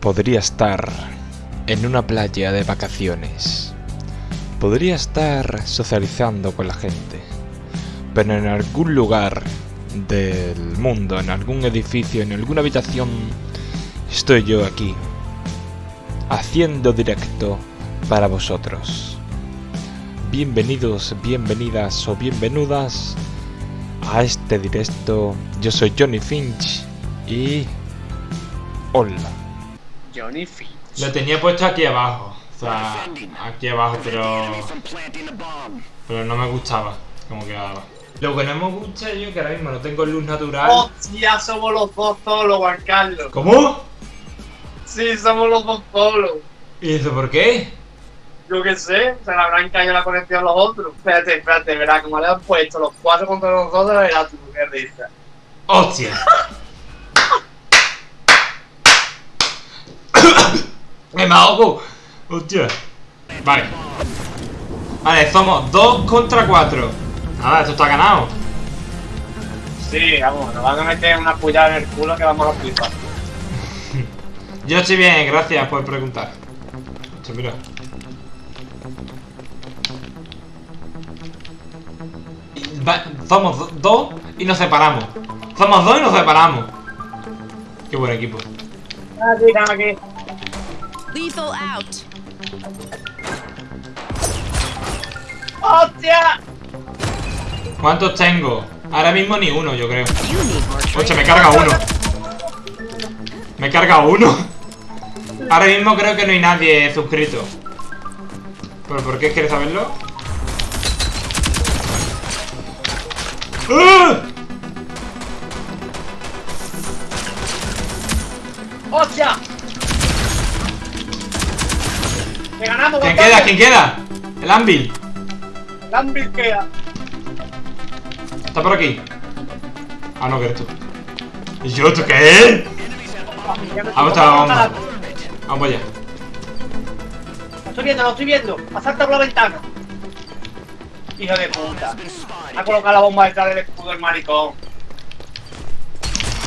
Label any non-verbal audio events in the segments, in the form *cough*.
Podría estar en una playa de vacaciones. Podría estar socializando con la gente. Pero en algún lugar del mundo, en algún edificio, en alguna habitación, estoy yo aquí. Haciendo directo para vosotros. Bienvenidos, bienvenidas o bienvenudas a este directo. Yo soy Johnny Finch y... Hola. Johnny Finch. Lo tenía puesto aquí abajo. O sea, aquí abajo, pero... Pero no me gustaba como quedaba. Lo que no me gusta yo que ahora mismo no tengo luz natural. ¡Hostia! Somos los dos solos, Juan Carlos. ¿Cómo? Sí, somos los dos solos. ¿Y eso por qué? Yo qué sé, se le habrán caído la conexión a los otros. Espérate, espérate, verás, como le han puesto los cuatro contra los dos, verás tú qué risa. ¡Hostia! *laughs* ¡Me ahogo! ¡Hostia! Vale. Vale, somos 2 contra 4. Nada, esto está ganado. Sí, vamos, nos van a meter una pullada en el culo que vamos a flipar. *laughs* Yo estoy bien, gracias por preguntar. Hostia, mira. Va- somos do- dos y nos separamos. Somos dos y nos separamos. Qué buen equipo. Aquí, están aquí. Lethal out. ¡Hostia! ¿Cuántos tengo? Ahora mismo ni uno, yo creo. Training. me carga uno. Me he cargado uno. Ahora mismo creo que no hay nadie suscrito. ¿Pero por qué quieres saberlo? ¡Ah! ¡Hostia! ¡Que ganamos, ¿Quién queda? ¿Quién queda? El Anvil. Gambit queda. Está por aquí. Ah, no, que eres tú. ¿Y yo? ¿Tú qué? Vamos, está, vamos. Vamos allá. Lo estoy viendo, lo estoy viendo. Asalta por la ventana. Hijo de puta. Ha colocado la bomba detrás del escudo el maricón.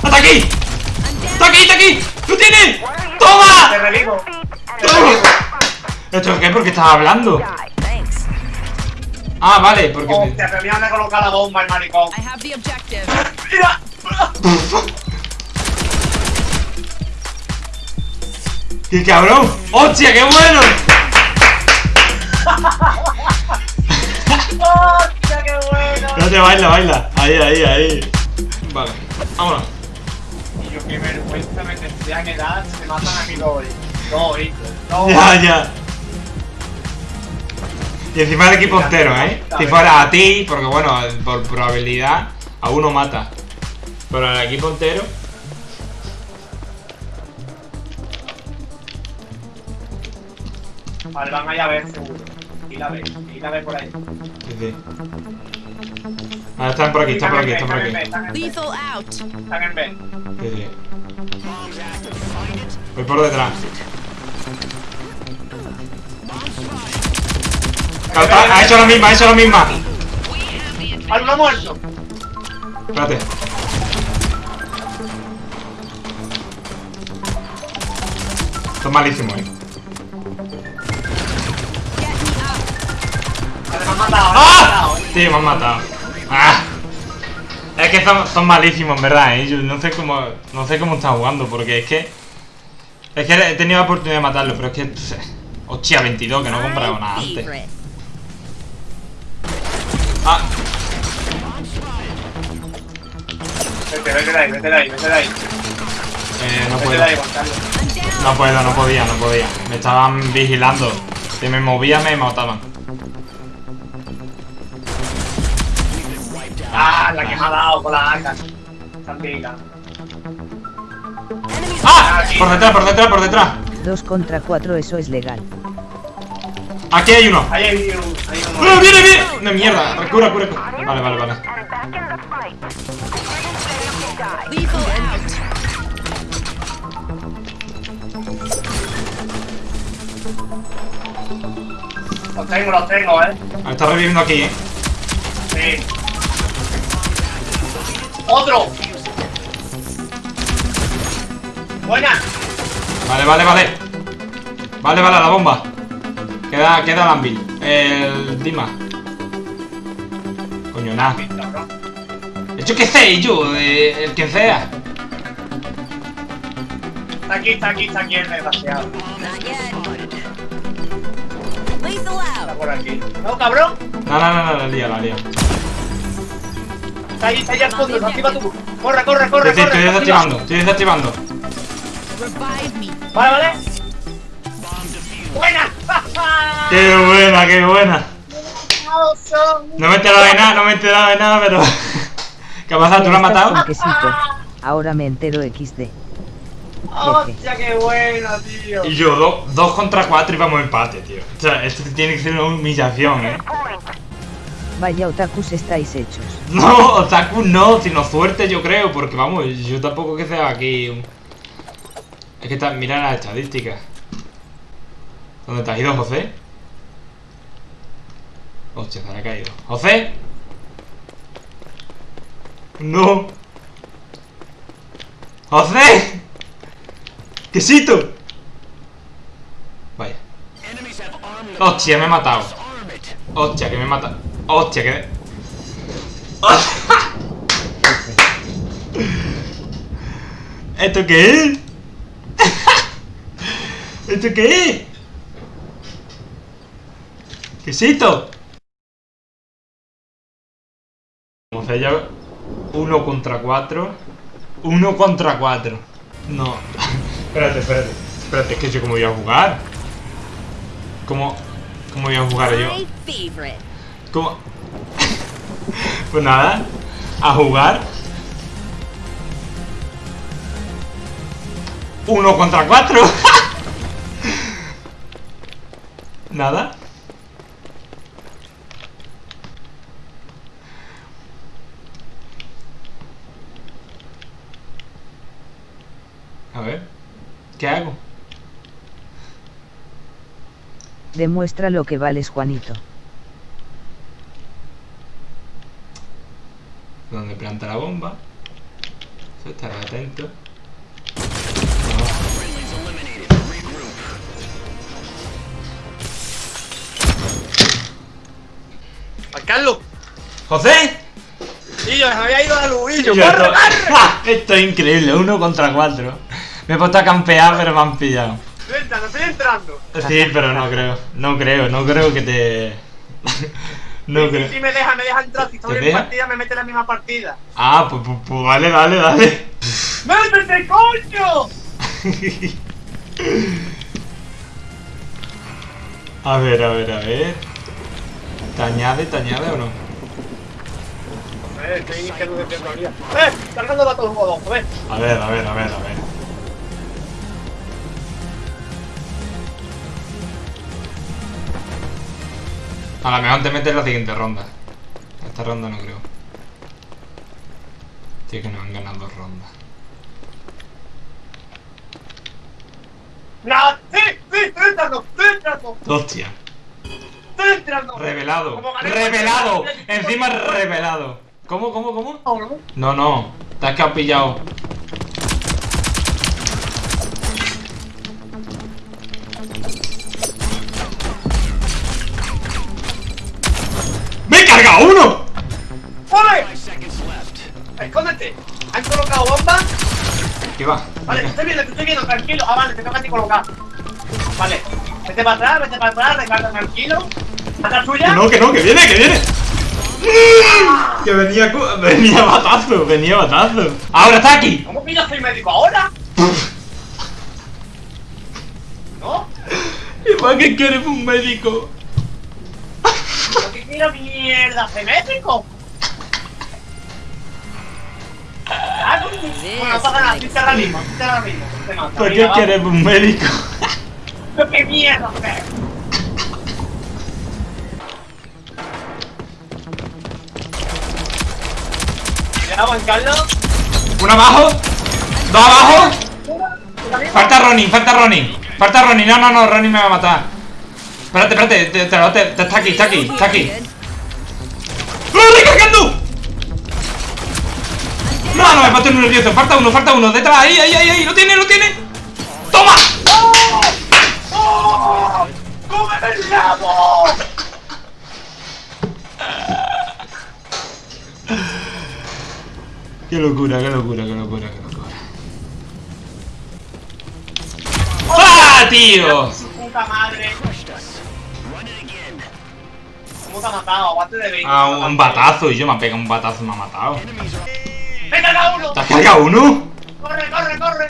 ¡Está aquí! ¡Está aquí! ¡Está aquí! ¡Lo tienes! Te ¡Toma! revivo. Te. ¿Esto qué? ¿Por qué estás hablando? Ah, vale, porque... Hostia, pero mira dónde ha colocado la bomba el maricón. I have the objective. ¡Mira! ¡Qué cabrón! ¡Hostia, qué bueno! ¡Hostia, qué bueno! No te baila, baila. Ahí, ahí, ahí. Vale, vámonos. Y yo qué vergüenza me tendría que dar si me matan a mi doy. Doy. Doy. Ya, ya. Y encima el equipo entero, ¿eh? Si fuera a ti, porque bueno, por probabilidad, a uno mata. Pero al equipo entero... Vale, van allá a ver seguro. Y la ve, y la ve por ahí. Sí, sí. Ah, están por aquí, están por aquí, están por aquí. Lethal out. están en B. Sí, sí. Voy por detrás. Ha hecho la misma, ha hecho la misma. ¡Hay uno muerto! Espérate. Esto es malísimo, eh. Me han matado, me han ¡Ah! matado. Sí, me han matado. ¡Ah! Es que son, son malísimos, en verdad, ¿eh? Yo no sé cómo. No sé cómo están jugando, porque es que. Es que he tenido la oportunidad de matarlo, pero es que. Hostia, 22, que no he comprado nada antes. Ah, Vete, vete de ahí, vete de ahí, vete de ahí. eh, no Vete puedo. de ahí. No puedo, no podía, no podía. Me estaban vigilando. Si me movía, me mataban. Ah, la que me ha dado con la arca. Tranquila. ¡Ah! Por detrás, por detrás, por detrás. 2 contra 4 eso es legal. Aquí hay uno. Ahí hay un, hay ¡No, uno. viene, viene! ¡No, mierda! Cura, cura, cura. Vale, vale, vale. Los tengo, los tengo, eh. Ah, Está reviviendo aquí, eh. Sí. ¡Otro! ¡Buena! Vale, vale, vale. Vale, vale, la bomba. Queda, queda Anvil. El Dima. Coño, nada. Yo qué sé, yo, eh, el que sea. Está aquí, está aquí, está aquí el desgraciado. Está por aquí. No, cabrón. No, no, no, no, la lía, la lía. Está ahí, está ahí al fondo. Desactiva tú. Corre, corre, corre, Estoy, corre. estoy desactiva. desactivando, estoy desactivando. Vale, vale. ¡Buena! *laughs* Qué buena, qué buena. No me he enterado de nada, no me he enterado de nada, pero. *laughs* ¿Qué pasa? ¿Tú lo has matado? Ahora me entero XD. ¡Hostia, qué buena, tío! Y yo, do- dos contra cuatro y vamos a empate, tío. O sea, esto tiene que ser una humillación, eh. Vaya otakus estáis hechos. No, Otaku no, sino suerte yo creo, porque vamos, yo tampoco que sea aquí. un- Es que está, mira las estadísticas. ¿Dónde te has ido, José? Hostia, se ha caído. ¡José! ¡No! ¡José! ¡Quesito! Vaya. Hostia, me he matado. Hostia, que me he matado. Hostia, que. *laughs* ¿Esto qué es? *laughs* ¿Esto qué es? ¿Quesito? Vamos a ya uno contra cuatro. Uno contra cuatro. No. espérate, espérate. Espérate, es que yo cómo voy a jugar. ¿Cómo, cómo voy a jugar yo? My favorite. ¿Cómo? *laughs* pues nada, a jugar. Uno contra cuatro. *laughs* nada. A ver, ¿qué hago? Demuestra lo que vales, Juanito. donde planta la bomba. Eso estará atento. ¡Juan Carlos! ¡José! Y yo, me había ido yo, Yo ¡corre, corre! *laughs* esto es increíble, uno contra cuatro. Me he puesto a campear, pero me han pillado. Estoy entrando, estoy entrando. Sí, pero no creo, no creo, no creo que te. *laughs* No Si creo. me deja, me deja entrar. Si estoy ¿Te en deja? partida, me mete en la misma partida. Ah, pues, pues, pues vale, dale, dale. ¡Métete, coño! *laughs* A ver, a ver, a ver. ¿Te añade, te añade o no? Eh, estoy iniciando desde todavía. ¡Eh! Cargando la todo un godón, ves. A ver, a ver, a ver, a ver. A lo mejor te metes en la siguiente ronda. Esta ronda no creo. Tío, que nos han ganado dos rondas. ¡No! ¡Sí! ¡Sí! ¡Estoy entrando! Hostia. ¡Estoy entrando! Revelado. Revelado. Encima revelado. ¿Cómo, cómo, cómo? No, no. Te has pillado. ¡Me he cargado uno! ¡Corre! ¡Escóndete! ¿Han colocado bomba? ¿Qué va? Vale, te estoy viendo, te estoy viendo, tranquilo. Ah, vale, te toca a ti colocar. Vale. Vete para atrás, vete para atrás, recarga tranquilo. ¿Atrás tuya? no, que no, que viene, que viene. Que venía, venía batazo, venía batazo. Ahora está aquí. ¿Cómo pillas soy médico ahora? *laughs* ¿No? ¿Y para qué quieres un médico? ¿Pero qué mira mierda? Ah, no, bueno, no pasa nada, te ahora mismo, te ahora mismo. sí te mata. ¿Para Mira, qué quieres un médico? *laughs* ¿Pero qué mierda Juan Carlos. Uno abajo, dos abajo. Falta Ronin, falta Ronin. Falta Ronin, no, no, no, Ronin me va a matar. Espérate, espérate, te, te, te, está aquí, está aquí, está aquí. ¡Lo recargando! No, no, me mato nervioso. Falta uno, falta uno. Detrás, ahí, ahí, ahí, ahí. Lo tiene, lo tiene. ¡Toma! ¡Oh! ¡Oh! ¡Cómeme el rabo! Qué locura, qué locura, qué locura, qué locura. ¡Ah, tío! ¡Su puta madre! ¿Cómo te ha matado? Aguante de 20. Ah, un, un batazo y yo me ha pegado un batazo y me ha matado. ¡Me he cargado uno! ¿Te has cargado uno? ¡Corre, corre, corre!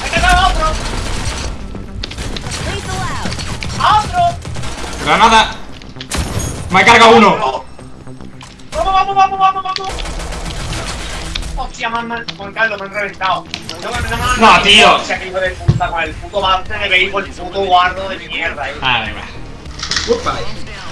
¡Me he cargado a otro! ¡A otro! Granada. Me ha cargado uno. ¡Vamos, vamos, vamos, vamos, vamos! Hostia, man, man, Juan Carlos, me han reventado. No, tío. Que hijo de puta, con el puto bate de béisbol, el puto guardo de mierda, eh. Ah, venga. Goodbye.